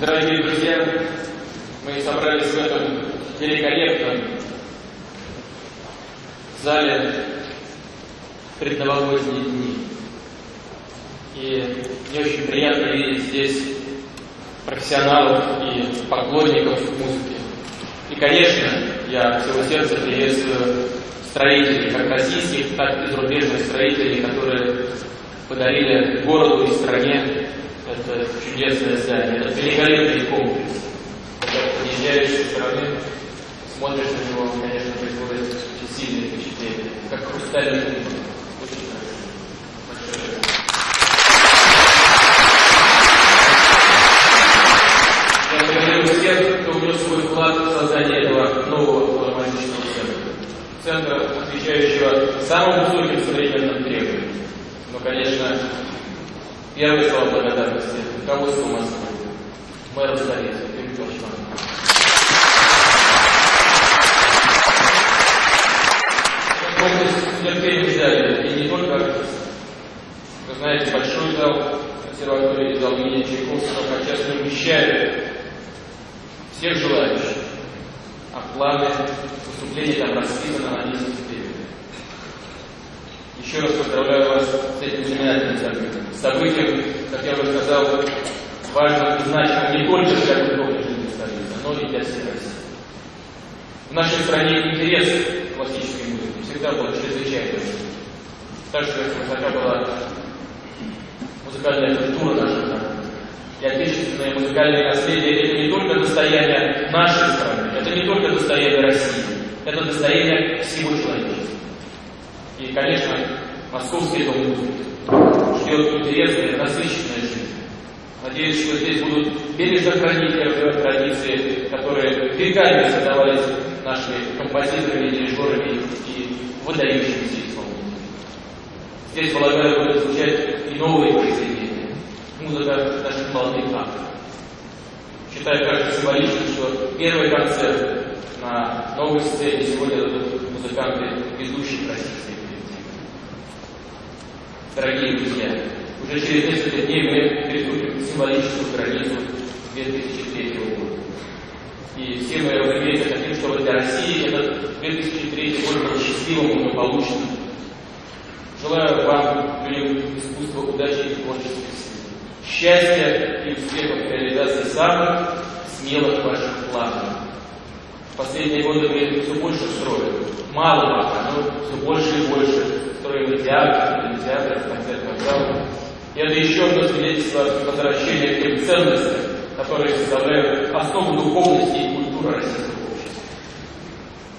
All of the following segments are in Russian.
Дорогие друзья, мы собрались в этом великолепном зале предновогодние дни. И мне очень приятно видеть здесь профессионалов и поклонников музыки. И, конечно, я от всего сердца приветствую строителей, как российских, так и зарубежных строителей, которые подарили городу и стране это чудесное здание, это великолепный комплекс. Когда приезжаешь со стороны, смотришь на него, конечно, производит очень сильное впечатление, как хрустальный кубок. Очень красиво. Я свой вклад в создание этого нового филармонического центра. Центра, отвечающего самым высоким современным требованиям. Но, конечно, Первые слова благодарности. Руководству Москвы, мэру столицы, Виктору Комплекс терпения ждали, и не только. Вы знаете, большой зал консерватории, зал имени Чайковского сейчас не вмещает всех желающих. А планы выступления там расписаны на несколько еще раз поздравляю вас с этим знаменательным событием. Событием, как я уже сказал, важным и значимым не только для культурной жизни столицы, но и для всей России. В нашей стране интерес к классической музыке всегда был чрезвычайно Так что высока была музыкальная культура нашей страны. И отечественное музыкальное наследие – это не только достояние нашей страны, это не только достояние России, это достояние всего человечества. И, конечно, Московский дом музыки ждет интересная, насыщенная жизнь. Надеюсь, что здесь будут бережно хранить традиции, которые веками создавались нашими композиторами, дирижерами и выдающимися исполнителями. Здесь, полагаю, будут звучать и новые произведения. Музыка наших молодых авторов. Считаю также символичным, что первый концерт на новой сцене сегодня дадут музыканты ведущих Дорогие друзья, уже через несколько дней мы приступим к символическую границу 2003 года. И все мы, разумеется, хотим, чтобы для России этот 2003 год был счастливым и благополучным. Желаю вам, людям искусства, удачи и творческих сил, счастья и успехов в реализации самых смелых ваших планов. В последние годы мы все больше строим. Мало пока, но все больше и больше строим театр, кинотеатры, концертных залов. И это еще одно свидетельство возвращения к тем ценностям, которые составляют основу духовности и культуры российского общества.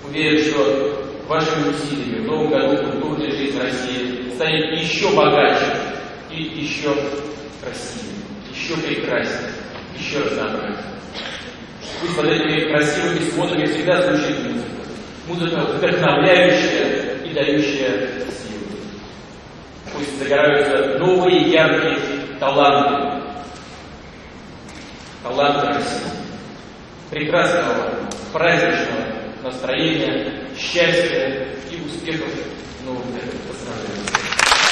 Уверен, что вашими усилиями в новом году культурная жизнь России станет еще богаче и еще красивее, еще прекраснее, еще разнообразнее. Пусть под этими красивыми сводами всегда звучит музыка. Музыка вдохновляющая и дающая пусть загораются новые яркие таланты. Таланты России. Прекрасного, праздничного настроения, счастья и успехов в новом году. Поздравляю.